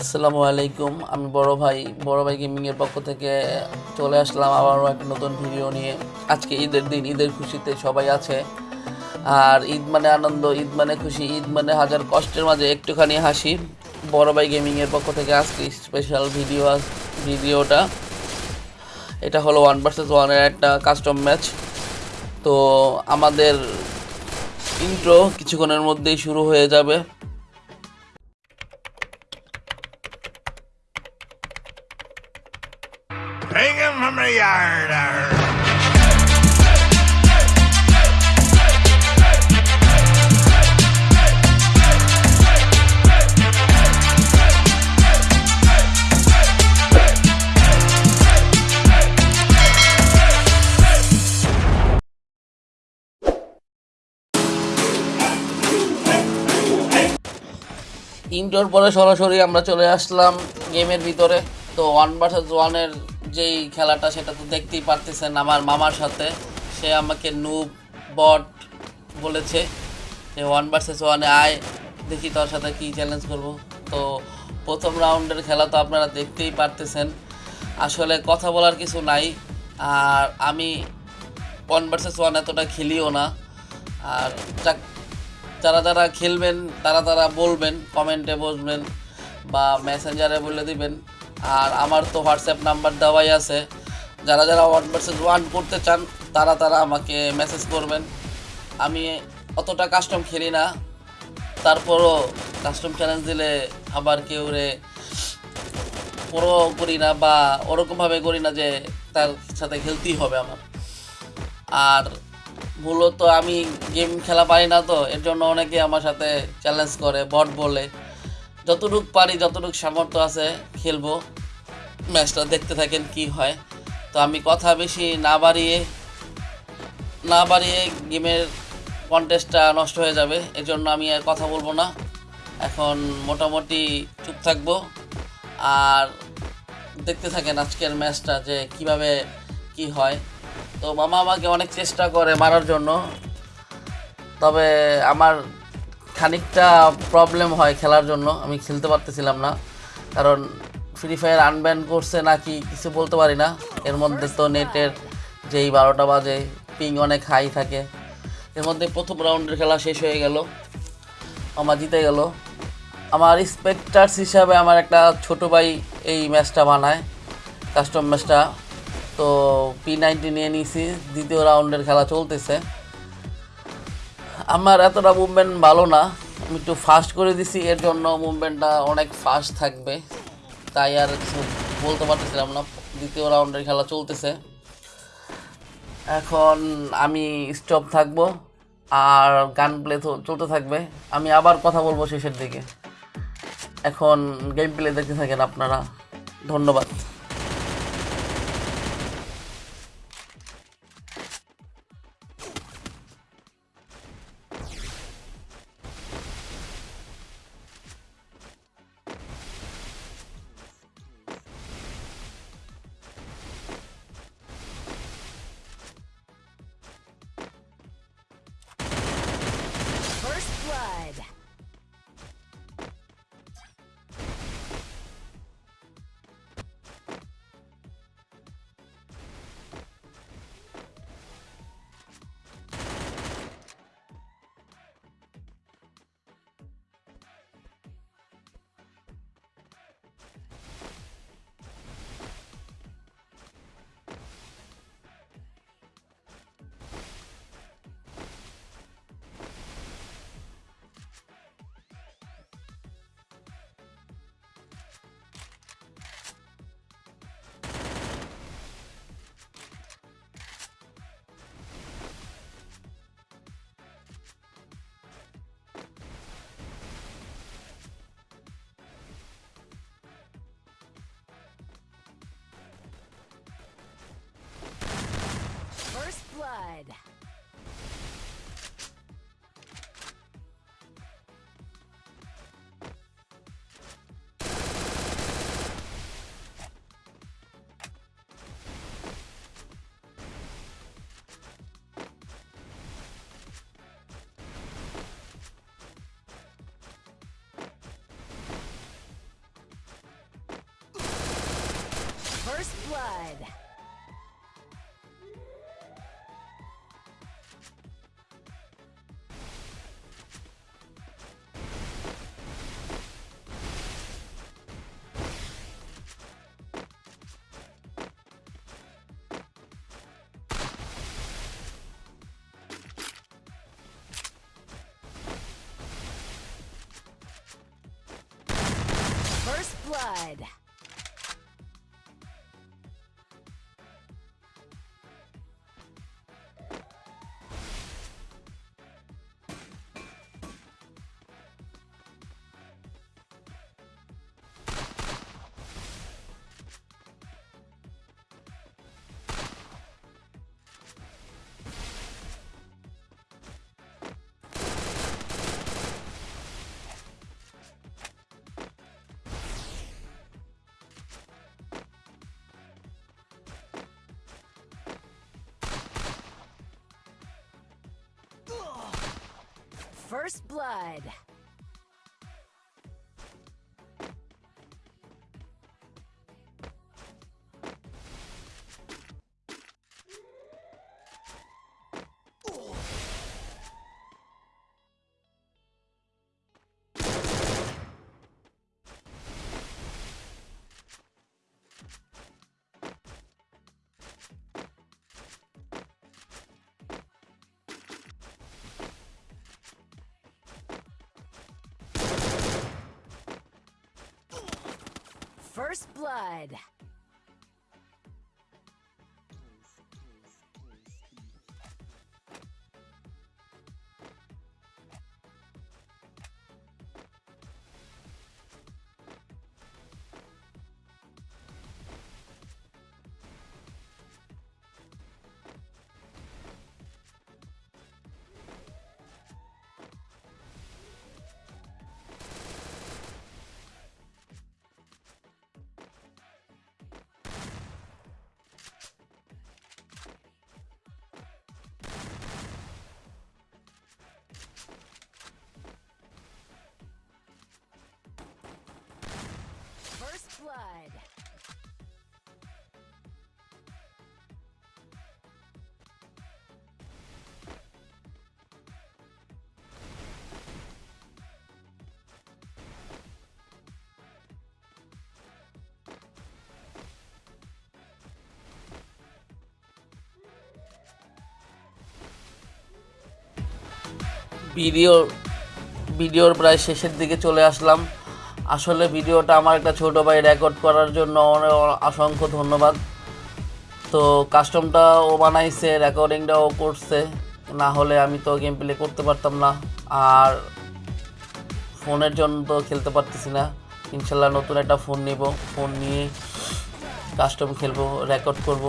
আসসালামু আলাইকুম। আমি বড় ভাই বড় ভাই গেমিংয়ের পক্ষ থেকে চলে আসলাম আবারও একটা নতুন ভিডিও নিয়ে। আজকে ঈদের দিন, ঈদের খুশিতে সবাই আছে। আর ঈদ মানে আনন্দ, ঈদ মানে খুশি, ঈদ মানে হাজার কষ্টের মাঝে একটুখানি হাসি। বড় ভাই গেমিংয়ের পক্ষ থেকে আজকে স্পেশাল ভিডিও ভিডিওটা এটা হলো ওয়ান ভার্সেস ওয়ানের একটা কাস্টম ম্যাচ তো আমাদের ইন্ট্রো কিছুক্ষণের মধ্যেই শুরু হয়ে যাবে। ইনডোর পরে সরাসরি আমরা চলে আসলাম গেমের ভিতরে। তো ওয়ান ভার্সেস ওয়ানের যেই খেলাটা, সেটা তো দেখতেই পারতেছেন আমার মামার সাথে। সে আমাকে নুব বট বলেছে যে ওয়ান ভার্সেস ওয়ানে আয়, দেখি তোর সাথে কী চ্যালেঞ্জ করব। তো প্রথম রাউন্ডের খেলা তো আপনারা দেখতেই পারতেছেন। আসলে কথা বলার কিছু নাই। আর আমি ওয়ান ভার্সেস ওয়ান এতটা খেলিও না। আর যাক যারা যারা খেলবেন, তারা তারা বলবেন কমেন্টে বসবেন বা মেসেঞ্জারে বলে দিবেন। আর আমার তো হোয়াটসঅ্যাপ নাম্বার দেওয়াই আছে। যারা যারা ওয়ান ভার্সেস ওয়ান করতে চান, তারা তারা আমাকে মেসেজ করবেন। আমি অতটা কাস্টম খেলি না। তারপরও কাস্টম চ্যালেঞ্জ দিলে আবার কেউ রে পুরো করি না বা ওরকমভাবে করি না যে তার সাথে খেলতেই হবে আমার। আর মূলত আমি গেম খেলা পারি না তো, এর জন্য অনেকে আমার সাথে চ্যালেঞ্জ করে বট বলে। যতটুক পারি, যতটুক সামর্থ্য আছে, খেলব। ম্যাচটা দেখতে থাকেন কি হয়। তো আমি কথা বেশি না বাড়িয়ে না বাড়িয়ে গেমের কন্টেস্টটা নষ্ট হয়ে যাবে, এর জন্য আমি আর কথা বলব না। এখন মোটামুটি চুপ থাকব। আর দেখতে থাকেন আজকের ম্যাচটা যে কীভাবে কি হয়। তো মামা আমাকে অনেক চেষ্টা করে মারার জন্য। তবে আমার খানিকটা প্রবলেম হয় খেলার জন্য, আমি খেলতে পারতেছিলাম না। কারণ ফ্রি ফায়ার আনব্যান করছে নাকি কিছু বলতে পারি না। এর মধ্যে তো নেটের যেই বারোটা বাজে পিং অনেক হাই থাকে। এর মধ্যে প্রথম রাউন্ডের খেলা শেষ হয়ে গেল। আমার জিতে গেল। আমার স্পেক্টার্স হিসাবে আমার একটা ছোট ভাই এই ম্যাচটা বানায় কাস্টম ম্যাচটা তো পি নাইনটি নিয়ে নিয়েছি দ্বিতীয় রাউন্ডের খেলা চলতেছে। আমার এতটা মুভমেন্ট ভালো না, আমি একটু ফাস্ট করে দিছি, এর জন্য মুভমেন্টটা অনেক ফাস্ট থাকবে। তাই আর বলতে পারতেছিলাম না, দ্বিতীয় রাউন্ডের খেলা চলতেছে। এখন আমি স্টপ থাকব, আর গান প্লে চলতে থাকবে। আমি আবার কথা বলব শেষের দিকে। এখন গেম প্লে দেখতে থাকেন আপনারা। ধন্যবাদ। blood. First blood. Blood. First blood. First blood. First blood. Video ভিডিওর প্রায় শেষের দিকে চলে আসলাম আসলে ভিডিওটা আমার একটা ছোটো ভাই রেকর্ড করার জন্য অসংখ্য ধন্যবাদ। তো কাস্টমটা ও বানাইছে রেকর্ডিংটা ও করছে। না হলে আমি তো গেম প্লে করতে পারতাম না। আর ফোনের জন্য তো খেলতে পারতেছি না। ইনশাল্লাহ নতুন একটা ফোন নিব। ফোন নিয়ে কাস্টম খেলব রেকর্ড করব।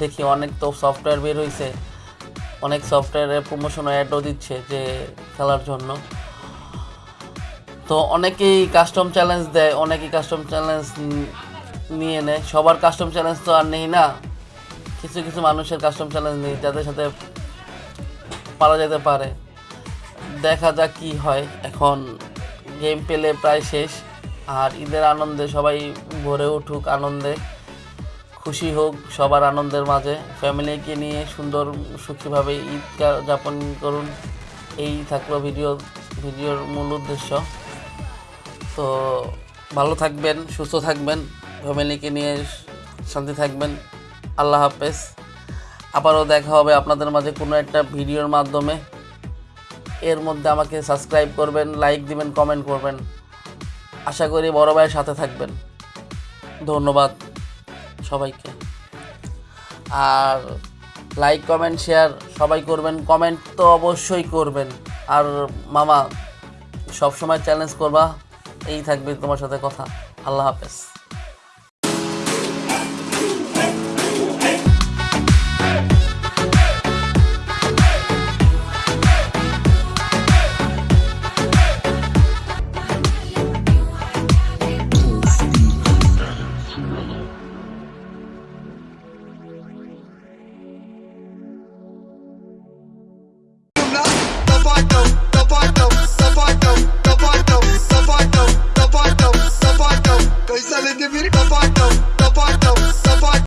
দেখি অনেক তো সফটওয়্যার বের হয়েছে অনেক সফটওয়্যারের প্রমোশন অ্যাডও দিচ্ছে যে খেলার জন্য। তো অনেকেই কাস্টম চ্যালেঞ্জ দেয়, অনেকেই কাস্টম চ্যালেঞ্জ নিয়ে নেয়। সবার কাস্টম চ্যালেঞ্জ তো আর নেই না। কিছু কিছু মানুষের কাস্টম চ্যালেঞ্জ নেই, যাদের সাথে পারা যেতে পারে। দেখা যাক কি হয়। এখন গেম পেলে প্রায় শেষ। আর ঈদের আনন্দে সবাই ভরে উঠুক আনন্দে। খুশি হোক সবার আনন্দের মাঝে। ফ্যামিলিকে নিয়ে সুন্দর সুখীভাবে ঈদ যাপন করুন। এই থাকল ভিডিও ভিডিওর মূল উদ্দেশ্য। তো ভালো থাকবেন, সুস্থ থাকবেন, ফ্যামিলিকে নিয়ে শান্তি থাকবেন। আল্লাহ হাফেজ। আবারও দেখা হবে আপনাদের মাঝে কোনো একটা ভিডিওর মাধ্যমে। এর মধ্যে আমাকে সাবস্ক্রাইব করবেন, লাইক দিবেন, কমেন্ট করবেন। আশা করি বড় ভাইয়ের সাথে থাকবেন। ধন্যবাদ সবাইকে। আর লাইক, কমেন্ট, শেয়ার সবাই করবেন। কমেন্ট তো অবশ্যই করবেন। আর মামা, সবসময় চ্যালেঞ্জ করবা এই থাকবে তোমার সাথে কথা। আল্লাহ হাফেজ।